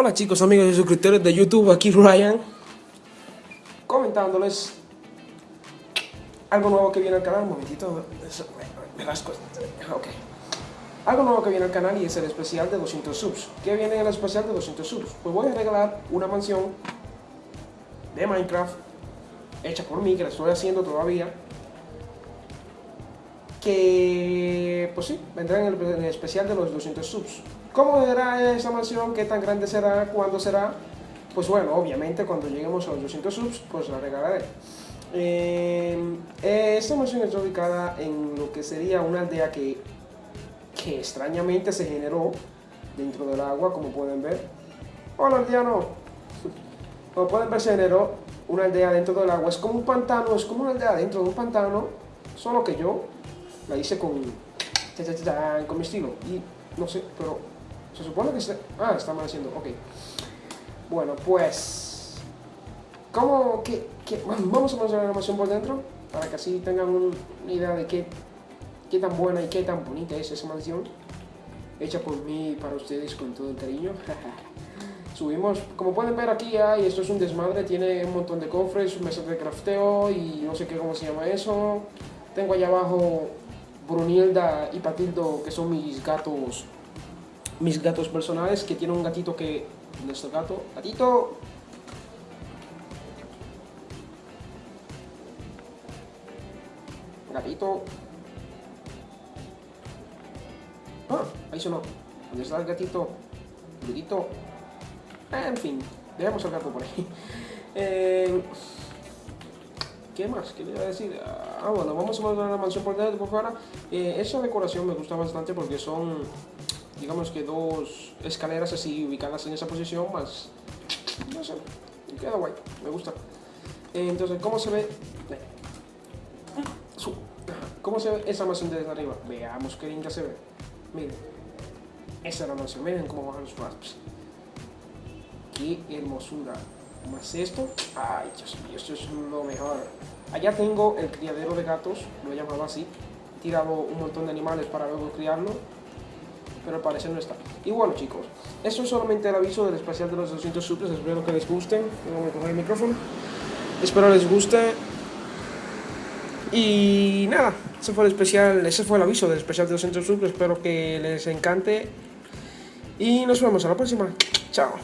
Hola chicos, amigos y suscriptores de YouTube, aquí Ryan Comentándoles Algo nuevo que viene al canal, un momentito Algo nuevo que viene al canal y es el especial de 200 subs ¿Qué viene en el especial de 200 subs? Pues voy a regalar una mansión de Minecraft Hecha por mí, que la estoy haciendo todavía Que, pues sí, vendrá en el, especial de los 200 subs ¿Cómo será esa mansión? ¿Qué tan grande será? ¿Cuándo será? Pues bueno, obviamente cuando lleguemos a los 200 subs, pues la regalaré. Eh, esta mansión está ubicada en lo que sería una aldea que, que extrañamente se generó dentro del agua, como pueden ver. Hola aldeano. Como pueden ver se generó una aldea dentro del agua. Es como un pantano, es como una aldea dentro de un pantano, solo que yo la hice con, con mi estilo. Y no sé, pero se supone que se... Ah, está haciendo, ok. Bueno, pues... ¿Cómo? Qué? Vamos a mostrar la animación por dentro, para que así tengan una idea de qué, qué tan buena y qué tan bonita es esa mansión. Hecha por mí y para ustedes con todo el cariño. Subimos, como pueden ver aquí hay, esto es un desmadre, tiene un montón de cofres, mesas de crafteo y no sé qué cómo se llama eso. Tengo allá abajo Brunilda y Patildo, que son mis gatos mis gatos personales, que tiene un gatito que... Nuestro gato? ¡Gatito! Gatito. Ah, ahí sonó. ¿Dónde está el gatito? Gatito. En fin, dejemos el gato por ahí. Eh, ¿Qué más? ¿Qué le iba a decir? Ah, bueno, vamos a ver la mansión por dentro, por fuera. Eh, esa decoración me gusta bastante porque son digamos que dos escaleras así ubicadas en esa posición, más, no sé, queda guay, me gusta. Entonces, ¿cómo se ve? ¿Cómo se ve esa mansión desde arriba? Veamos qué linda se ve. Miren, esa es la mansión, miren cómo bajan los rasps. Qué hermosura. Más esto, ay esto es lo mejor. Allá tengo el criadero de gatos, lo he así. He tirado un montón de animales para luego criarlo pero al parecer no está. Y bueno chicos, esto es solamente el aviso del especial de los 200 subs, espero que les guste, a coger el micrófono, espero les guste. Y nada, ese fue el especial, ese fue el aviso del especial de 200 subs, espero que les encante. Y nos vemos a la próxima, chao.